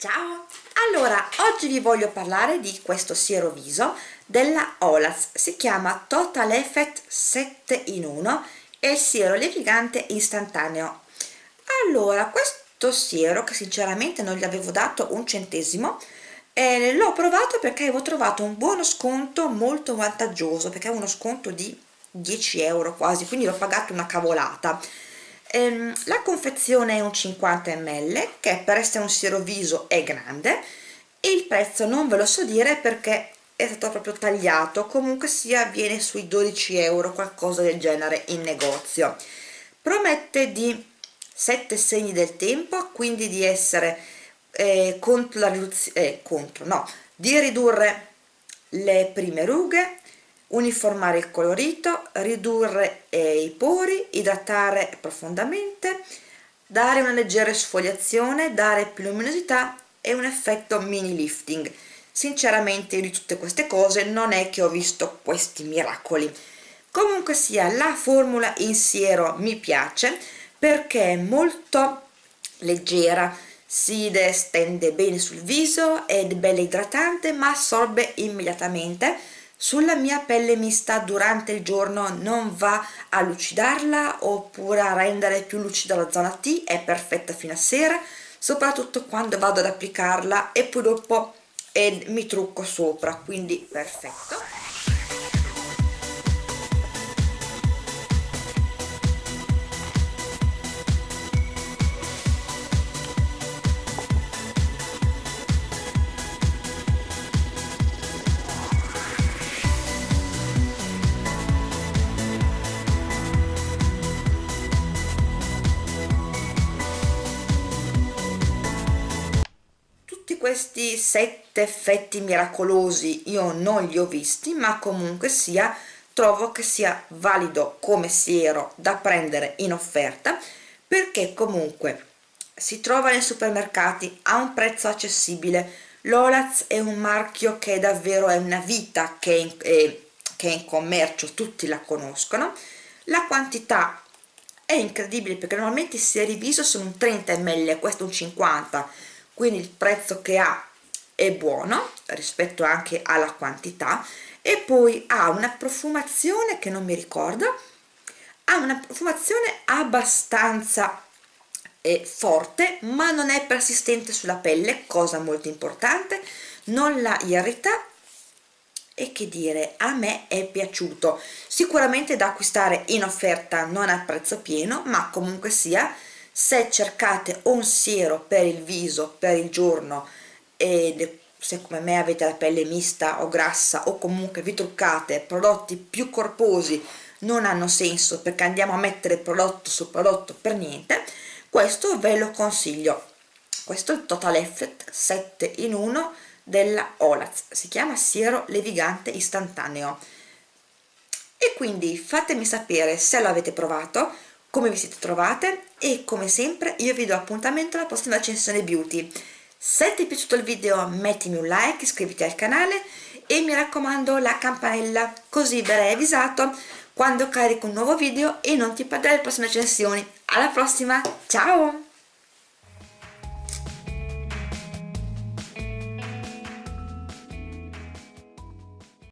Ciao! Allora, oggi vi voglio parlare di questo siero viso della Olaz, si chiama Total Effect 7 in 1 e il siero levigante istantaneo. Allora, questo siero, che sinceramente non gli avevo dato un centesimo, eh, l'ho provato perché avevo trovato un buono sconto molto vantaggioso, perché avevo uno sconto di 10 euro quasi, quindi l'ho pagato una cavolata ehm, la confezione è un 50 ml che per essere un siero viso è grande e il prezzo non ve lo so dire perché è stato proprio tagliato. Comunque sia viene sui 12 euro qualcosa del genere in negozio. Promette di 7 segni del tempo quindi di essere eh, contro la riduzione eh, contro no di ridurre le prime rughe uniformare il colorito, ridurre eh, i pori, idratare profondamente, dare una leggera sfogliazione, dare più luminosità e un effetto mini lifting. Sinceramente di tutte queste cose non è che ho visto questi miracoli. Comunque sia, la formula in siero mi piace perché è molto leggera, si stende bene sul viso, è bella idratante ma assorbe immediatamente sulla mia pelle mista durante il giorno non va a lucidarla oppure a rendere più lucida la zona T, è perfetta fino a sera, soprattutto quando vado ad applicarla e poi dopo eh, mi trucco sopra, quindi perfetto. Questi sette effetti miracolosi io non li ho visti ma comunque sia trovo che sia valido come siero da prendere in offerta perché comunque si trova nei supermercati a un prezzo accessibile. l'Olaz è un marchio che davvero è una vita che è in, è, che è in commercio tutti la conoscono. La quantità è incredibile perché normalmente i seri viso sono un 30 ml questo un 50 quindi il prezzo che ha è buono rispetto anche alla quantità e poi ha una profumazione che non mi ricordo ha una profumazione abbastanza eh, forte ma non è persistente sulla pelle cosa molto importante non la irrita e che dire a me è piaciuto. Sicuramente da acquistare in offerta non a prezzo pieno ma comunque sia se cercate un siero per il viso per il giorno e se come me avete la pelle mista o grassa o comunque vi truccate prodotti più corposi non hanno senso perché andiamo a mettere prodotto su prodotto per niente questo ve lo consiglio. Questo è il Total Effect 7 in 1 della Olaz. Si chiama siero levigante istantaneo. E quindi fatemi sapere se l'avete provato come vi siete trovate? E come sempre io vi do appuntamento alla prossima recensione beauty. Se ti è piaciuto il video mettimi un like iscriviti al canale e mi raccomando la campanella così verrai avvisato quando carico un nuovo video e non ti perderai le prossime recensioni. Alla prossima ciao